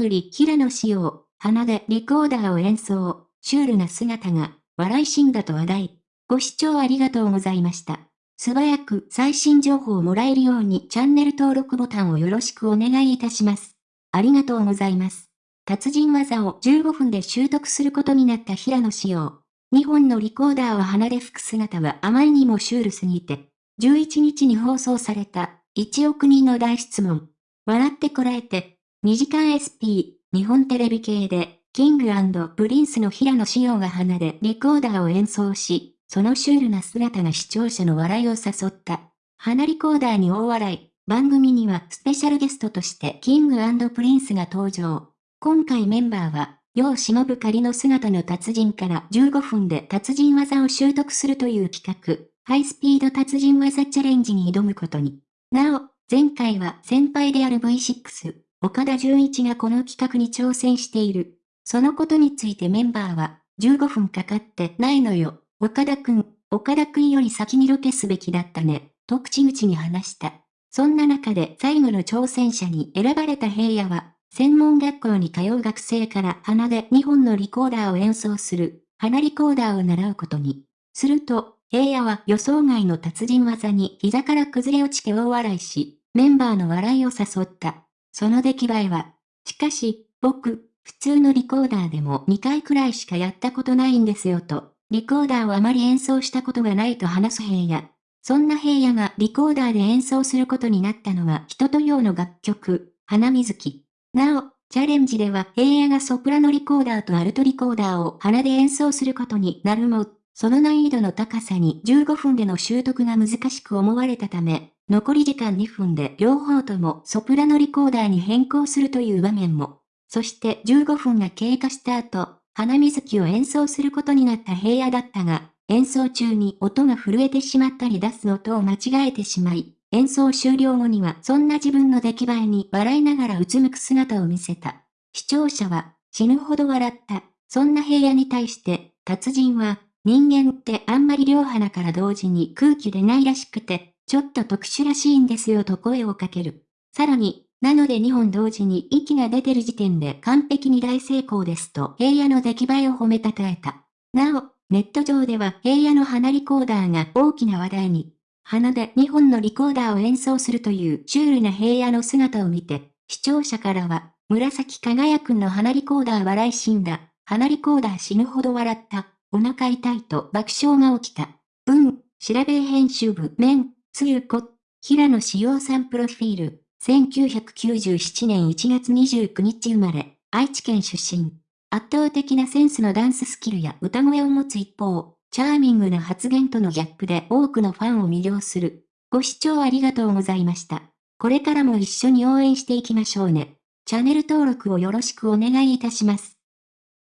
プリ平野紫耀、鼻でリコーダーを演奏、シュールな姿が、笑い死んだと話題。ご視聴ありがとうございました。素早く最新情報をもらえるようにチャンネル登録ボタンをよろしくお願いいたします。ありがとうございます。達人技を15分で習得することになった平野紫耀。2本のリコーダーを鼻で吹く姿はあまりにもシュールすぎて、11日に放送された1億人の大質問。笑ってこらえて、2時間 SP、日本テレビ系で、キングプリンスの平野紫耀が鼻でリコーダーを演奏し、そのシュールな姿が視聴者の笑いを誘った。鼻リコーダーに大笑い。番組にはスペシャルゲストとしてキングプリンスが登場。今回メンバーは、世を忍ぶ仮の姿の達人から15分で達人技を習得するという企画、ハイスピード達人技チャレンジに挑むことに。なお、前回は先輩である V6、岡田純一がこの企画に挑戦している。そのことについてメンバーは、15分かかってないのよ。岡田くん、岡田くんより先にロケすべきだったね。と口々に話した。そんな中で最後の挑戦者に選ばれた平野は、専門学校に通う学生から鼻で2本のリコーダーを演奏する、鼻リコーダーを習うことに。すると、平野は予想外の達人技に膝から崩れ落ちて大笑いし、メンバーの笑いを誘った。その出来栄えは、しかし、僕、普通のリコーダーでも2回くらいしかやったことないんですよと、リコーダーをあまり演奏したことがないと話す平野。そんな平野がリコーダーで演奏することになったのは人と用の楽曲、花水木。なお、チャレンジでは平野がソプラノリコーダーとアルトリコーダーを鼻で演奏することになるも、その難易度の高さに15分での習得が難しく思われたため、残り時間2分で両方ともソプラノリコーダーに変更するという場面も。そして15分が経過した後、花水木を演奏することになった平野だったが、演奏中に音が震えてしまったり出す音を間違えてしまい、演奏終了後にはそんな自分の出来栄えに笑いながらうつむく姿を見せた。視聴者は死ぬほど笑った。そんな平野に対して、達人は、人間ってあんまり両鼻から同時に空気出ないらしくて、ちょっと特殊らしいんですよと声をかける。さらに、なので2本同時に息が出てる時点で完璧に大成功ですと平野の出来栄えを褒めたたえた。なお、ネット上では平野の鼻リコーダーが大きな話題に。鼻で2本のリコーダーを演奏するというシュールな平野の姿を見て、視聴者からは、紫輝くんの鼻リコーダー笑い死んだ。鼻リコーダー死ぬほど笑った。お腹痛いと爆笑が起きた。文、調べ編集部、面、つゆこ、平野志陽さんプロフィール、1997年1月29日生まれ、愛知県出身。圧倒的なセンスのダンススキルや歌声を持つ一方、チャーミングな発言とのギャップで多くのファンを魅了する。ご視聴ありがとうございました。これからも一緒に応援していきましょうね。チャンネル登録をよろしくお願いいたします。